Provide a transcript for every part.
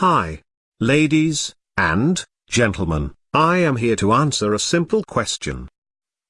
Hi. Ladies, and, gentlemen, I am here to answer a simple question.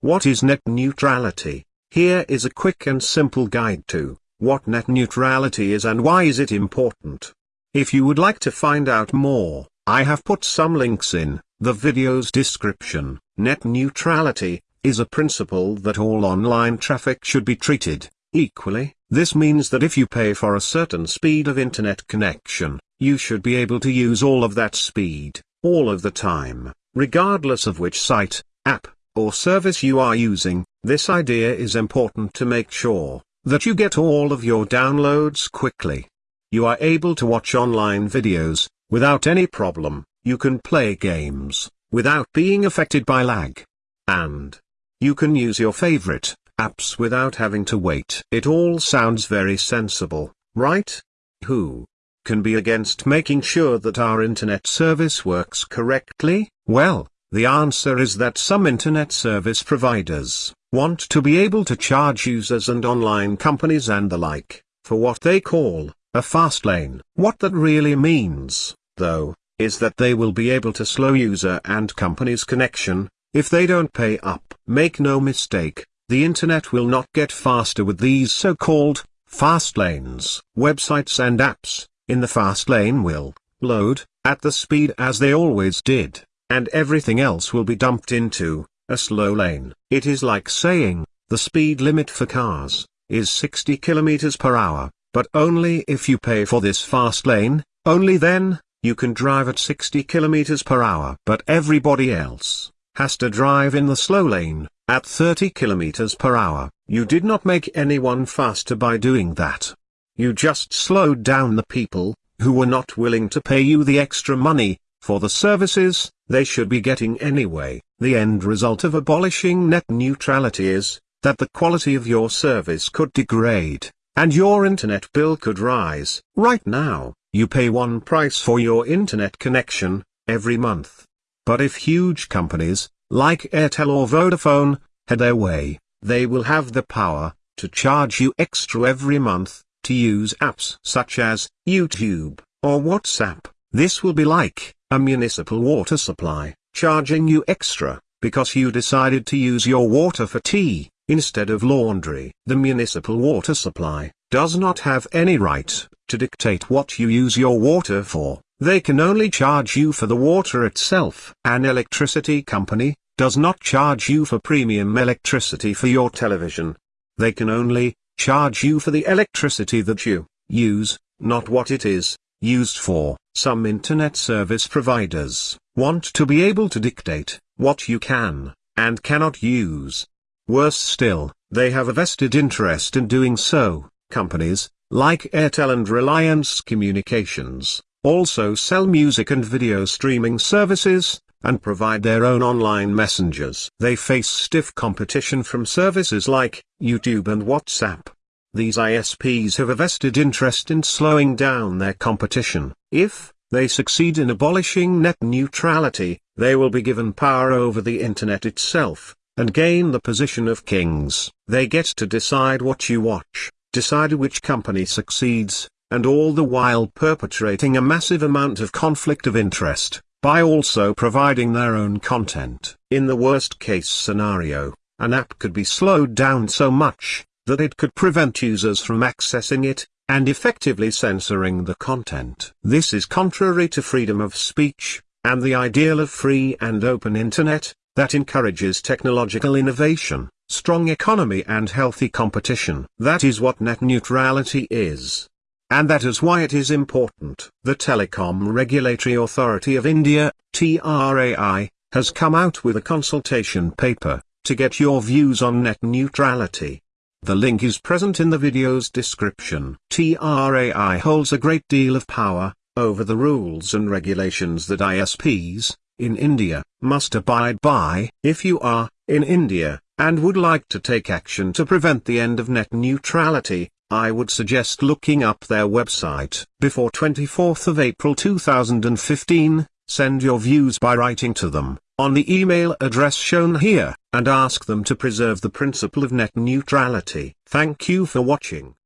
What is net neutrality? Here is a quick and simple guide to, what net neutrality is and why is it important. If you would like to find out more, I have put some links in, the video's description. Net neutrality, is a principle that all online traffic should be treated, equally. This means that if you pay for a certain speed of internet connection, you should be able to use all of that speed, all of the time, regardless of which site, app, or service you are using. This idea is important to make sure that you get all of your downloads quickly. You are able to watch online videos, without any problem, you can play games, without being affected by lag. And you can use your favorite apps without having to wait. It all sounds very sensible, right? Who can be against making sure that our internet service works correctly? Well, the answer is that some internet service providers want to be able to charge users and online companies and the like, for what they call, a fast lane. What that really means, though, is that they will be able to slow user and company's connection, if they don't pay up. Make no mistake, the internet will not get faster with these so-called fast lanes. Websites and apps in the fast lane will load at the speed as they always did, and everything else will be dumped into a slow lane. It is like saying the speed limit for cars is 60 km per hour, but only if you pay for this fast lane, only then you can drive at 60 km per hour. But everybody else has to drive in the slow lane at 30 km per hour, you did not make anyone faster by doing that. You just slowed down the people, who were not willing to pay you the extra money, for the services, they should be getting anyway. The end result of abolishing net neutrality is, that the quality of your service could degrade, and your internet bill could rise. Right now, you pay one price for your internet connection, every month. But if huge companies, like Airtel or Vodafone, had their way, they will have the power, to charge you extra every month, to use apps such as YouTube, or WhatsApp. This will be like, a municipal water supply, charging you extra, because you decided to use your water for tea, instead of laundry. The municipal water supply, does not have any right, to dictate what you use your water for. They can only charge you for the water itself. An electricity company, does not charge you for premium electricity for your television. They can only, charge you for the electricity that you, use, not what it is, used for. Some internet service providers, want to be able to dictate, what you can, and cannot use. Worse still, they have a vested interest in doing so. Companies, like Airtel and Reliance Communications, also sell music and video streaming services, and provide their own online messengers. They face stiff competition from services like YouTube and WhatsApp. These ISPs have a vested interest in slowing down their competition. If they succeed in abolishing net neutrality, they will be given power over the internet itself, and gain the position of kings. They get to decide what you watch, decide which company succeeds, and all the while perpetrating a massive amount of conflict of interest, by also providing their own content. In the worst case scenario, an app could be slowed down so much, that it could prevent users from accessing it, and effectively censoring the content. This is contrary to freedom of speech, and the ideal of free and open internet, that encourages technological innovation, strong economy and healthy competition. That is what net neutrality is. And that is why it is important. The Telecom Regulatory Authority of India, TRAI, has come out with a consultation paper, to get your views on net neutrality. The link is present in the video's description. TRAI holds a great deal of power, over the rules and regulations that ISPs, in India, must abide by. If you are, in India, and would like to take action to prevent the end of net neutrality, I would suggest looking up their website. Before 24th of April 2015, send your views by writing to them, on the email address shown here, and ask them to preserve the principle of net neutrality. Thank you for watching.